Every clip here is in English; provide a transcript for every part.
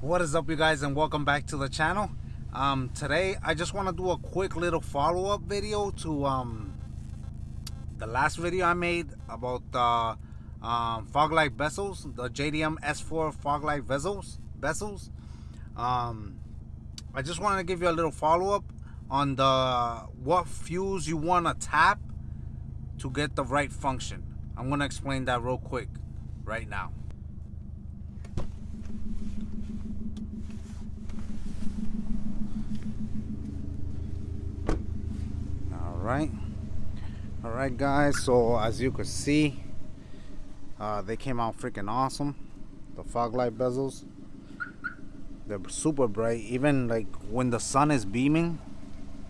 what is up you guys and welcome back to the channel. Um today i just want to do a quick little follow-up video to um the last video i made about the um fog light bezels the jdm s4 fog light bezels bezels. Um i just wanted to give you a little follow-up on the what fuse you want to tap to get the right function. I'm going to explain that real quick right now right all right guys so as you can see uh, they came out freaking awesome. The fog light bezels. They're super bright. Even like when the sun is beaming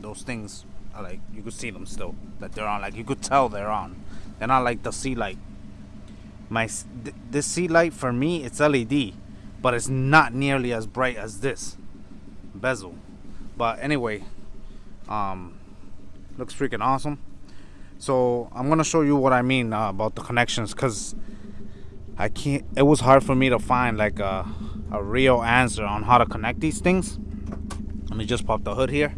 those things are like you could see them still that they're on. Like you could tell they're on. They're not like the C-light. My th this C-light for me it's led but it's not nearly as bright as this bezel. But anyway um looks freaking awesome. So I'm gonna show you what I mean uh, about the connections because I can't it was hard for me to find like a, a real answer on how to connect these things. Let me just pop the hood here.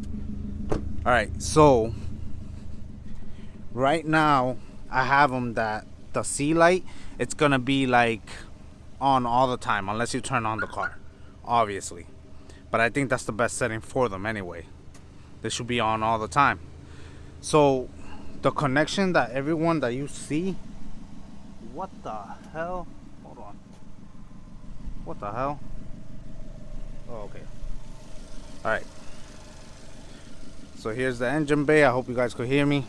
All right so right now I have them that the C-light it's gonna be like on all the time unless you turn on the car obviously. But I think that's the best setting for them anyway. They should be on all the time so the connection that everyone that you see what the hell? Hold on. What the hell? Oh okay. All right so here's the engine bay. I hope you guys could hear me.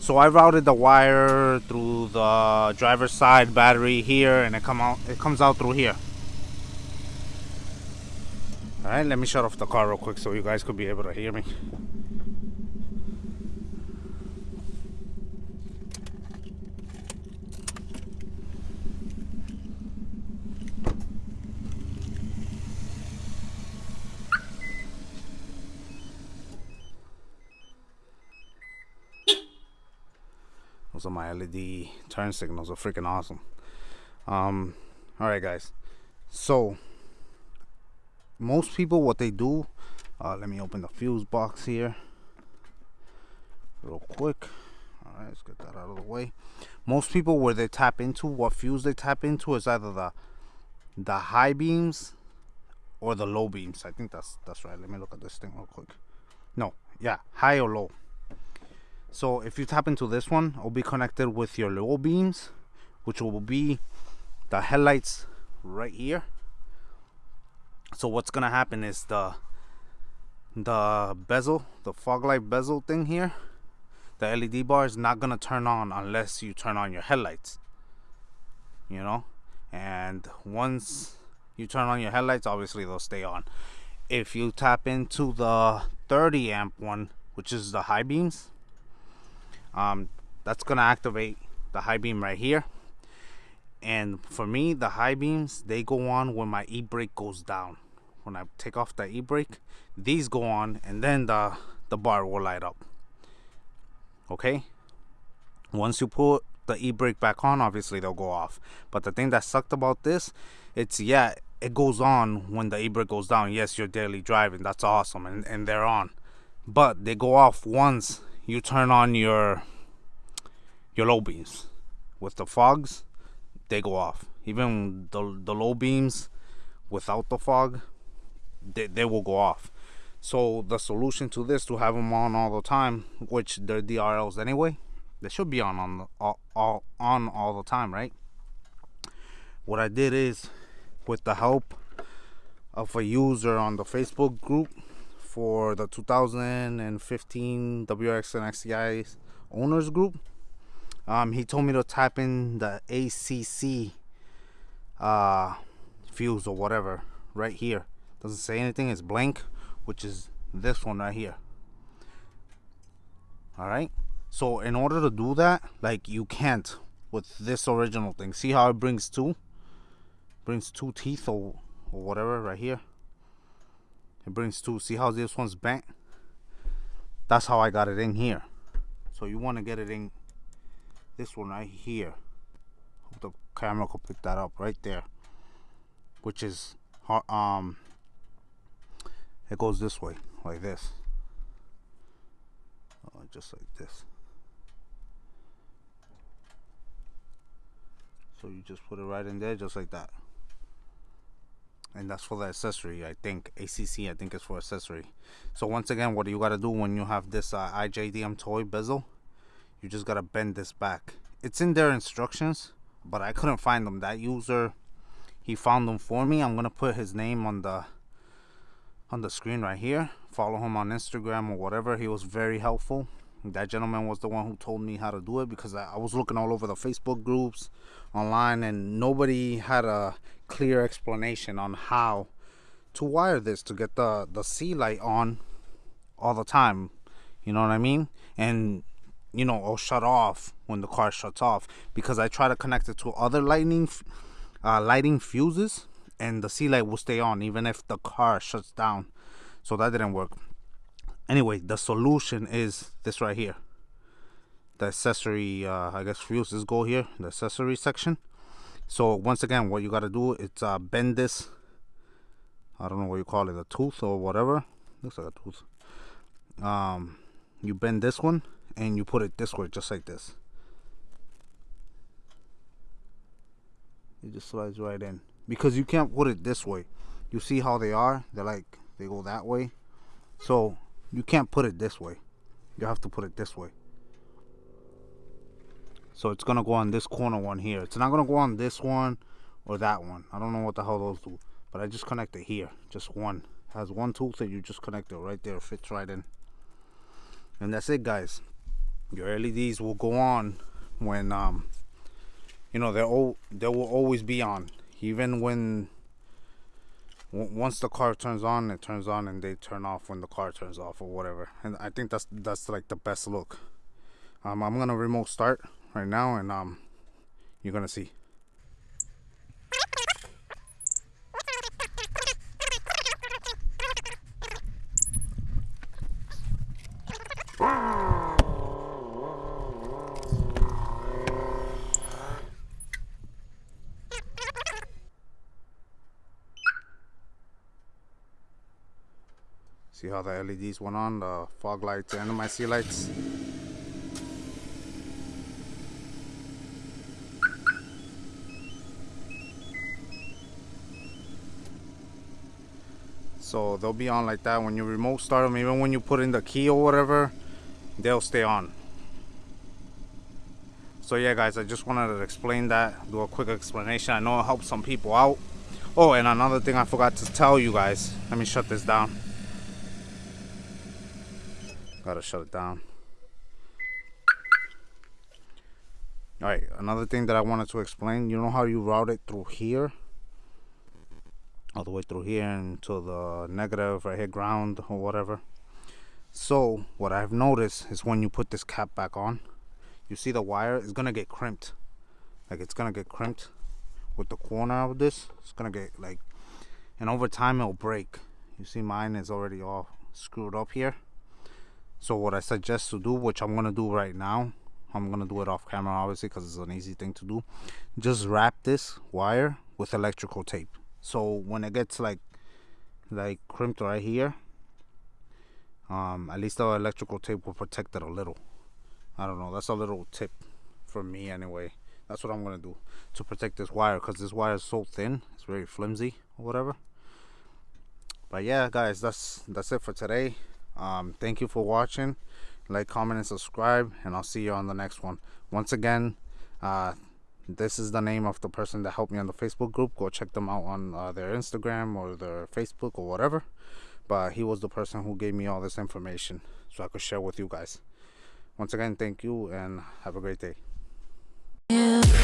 So i routed the wire through the driver's side battery here and it come out it comes out through here. All right let me shut off the car real quick so you guys could be able to hear me Are my LED turn signals are freaking awesome. Um, all right, guys. So most people, what they do, uh, let me open the fuse box here real quick. All right, let's get that out of the way. Most people, where they tap into, what fuse they tap into is either the the high beams or the low beams. I think that's that's right. Let me look at this thing real quick. No, yeah, high or low. So if you tap into this one, it'll be connected with your low beams, which will be the headlights right here. So what's gonna happen is the the bezel, the fog light bezel thing here, the LED bar is not gonna turn on unless you turn on your headlights. You know, and once you turn on your headlights, obviously they'll stay on. If you tap into the 30 amp one, which is the high beams, um, that's gonna activate the high beam right here. And for me the high beams they go on when my e-brake goes down. When I take off the e-brake these go on and then the the bar will light up. Okay? Once you put the e-brake back on obviously they'll go off. But the thing that sucked about this it's yeah it goes on when the e-brake goes down. Yes you're daily driving. That's awesome. And, and they're on. But they go off once you turn on your your low beams. With the fogs they go off. Even the, the low beams without the fog they, they will go off. So the solution to this to have them on all the time which they're drls anyway they should be on on all, all on all the time right? What i did is with the help of a user on the facebook group for the 2015 WRX and STI owners group. Um, he told me to type in the ACC uh, fuse or whatever right here. Doesn't say anything. It's blank, which is this one right here. All right. So in order to do that, like you can't with this original thing. See how it brings two? Brings two teeth or, or whatever right here it brings two see how this one's bent that's how I got it in here. So you want to get it in this one right here. Hope the camera could pick that up right there which is um it goes this way like this. Oh, just like this. So you just put it right in there just like that and that's for the accessory i think. Acc i think is for accessory. So once again what do you got to do when you have this uh, iJDMTOY bezel? You just got to bend this back. It's in their instructions but i couldn't find them. That user he found them for me. I'm gonna put his name on the on the screen right here. Follow him on instagram or whatever. He was very helpful that gentleman was the one who told me how to do it because I, I was looking all over the facebook groups online and nobody had a clear explanation on how to wire this to get the the C-light on all the time. You know what i mean? And you know or shut off when the car shuts off because i try to connect it to other lightning uh, lighting fuses and the C-light will stay on even if the car shuts down. So that didn't work anyway the solution is this right here. The accessory uh, I guess fuses go here the accessory section. So once again what you got to do is uh, bend this. I don't know what you call it a tooth or whatever. Looks like a tooth. Um, you bend this one and you put it this way just like this. It just slides right in. Because you can't put it this way. You see how they are? They're like they go that way. So you can't put it this way. You have to put it this way. So it's gonna go on this corner one here. It's not gonna go on this one or that one. I don't know what the hell those do but I just connect it here. Just one. It has one tooth that you just connect it right there. Fits right in. And that's it guys. Your LEDs will go on when um you know they'll they will always be on. Even when once the car turns on it turns on and they turn off when the car turns off or whatever. And i think that's that's like the best look. Um, i'm gonna remote start right now and um you're gonna see See how the LEDs went on, the fog lights and my C-lights. So they'll be on like that when you remote start them, even when you put in the key or whatever, they'll stay on. So yeah guys, I just wanted to explain that, do a quick explanation. I know it helps some people out. Oh, and another thing I forgot to tell you guys. Let me shut this down. Gotta shut it down. Alright, another thing that I wanted to explain, you know how you route it through here? All the way through here into the negative right here, ground or whatever. So, what I've noticed is when you put this cap back on, you see the wire is gonna get crimped. Like it's gonna get crimped with the corner of this. It's gonna get like, and over time it'll break. You see mine is already all screwed up here so what i suggest to do which i'm gonna do right now i'm gonna do it off camera obviously because it's an easy thing to do. Just wrap this wire with electrical tape. So when it gets like like crimped right here um at least the electrical tape will protect it a little. I don't know that's a little tip for me anyway. That's what i'm gonna do to protect this wire because this wire is so thin it's very flimsy or whatever. But yeah guys that's that's it for today um, thank you for watching. Like comment and subscribe and i'll see you on the next one. Once again uh, this is the name of the person that helped me on the facebook group. Go check them out on uh, their instagram or their facebook or whatever. But he was the person who gave me all this information so i could share with you guys. Once again thank you and have a great day. Yeah.